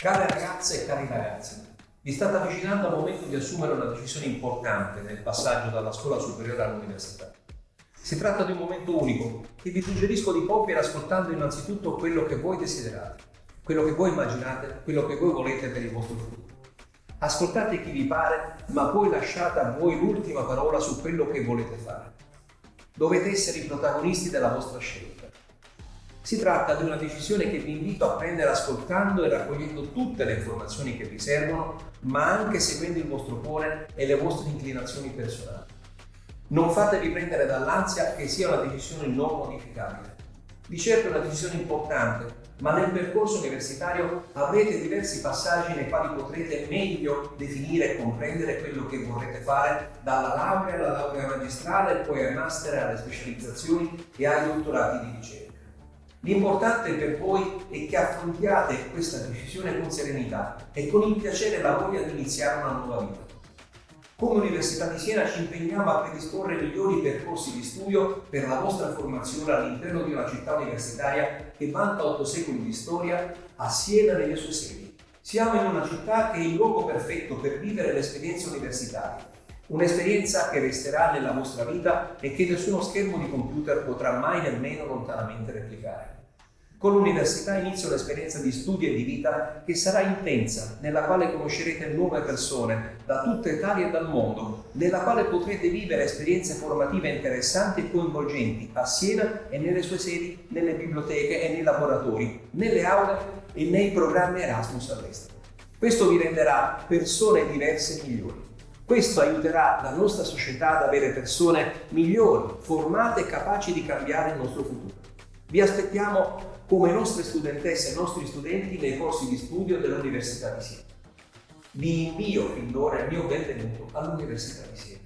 Care ragazze e cari ragazzi, vi state avvicinando al momento di assumere una decisione importante nel passaggio dalla scuola superiore all'università. Si tratta di un momento unico che vi suggerisco di compiere ascoltando innanzitutto quello che voi desiderate, quello che voi immaginate, quello che voi volete per il vostro futuro. Ascoltate chi vi pare, ma poi lasciate a voi l'ultima parola su quello che volete fare. Dovete essere i protagonisti della vostra scelta. Si tratta di una decisione che vi invito a prendere ascoltando e raccogliendo tutte le informazioni che vi servono, ma anche seguendo il vostro cuore e le vostre inclinazioni personali. Non fatevi prendere dall'ansia che sia una decisione non modificabile. Di certo è una decisione importante, ma nel percorso universitario avrete diversi passaggi nei quali potrete meglio definire e comprendere quello che vorrete fare dalla laurea alla laurea magistrale, poi ai master, alle specializzazioni e ai dottorati di ricerca. L'importante per voi è che affrontiate questa decisione con serenità e con il piacere la voglia di iniziare una nuova vita. Come Università di Siena ci impegniamo a predisporre migliori percorsi di studio per la vostra formazione all'interno di una città universitaria che vanta otto secoli di storia, a Siena nelle sue sedi. Siamo in una città che è il luogo perfetto per vivere l'esperienza universitaria Un'esperienza che resterà nella vostra vita e che nessuno schermo di computer potrà mai nemmeno lontanamente replicare. Con l'università inizia un'esperienza di studio e di vita che sarà intensa, nella quale conoscerete nuove persone da tutta Italia e dal mondo, nella quale potrete vivere esperienze formative interessanti e coinvolgenti a Siena e nelle sue sedi, nelle biblioteche e nei laboratori, nelle aule e nei programmi Erasmus all'estero. Questo vi renderà persone diverse e migliori. Questo aiuterà la nostra società ad avere persone migliori, formate e capaci di cambiare il nostro futuro. Vi aspettiamo come nostre studentesse e nostri studenti nei corsi di studio dell'Università di Siena. Vi invio fin d'ora il mio benvenuto all'Università di Siena.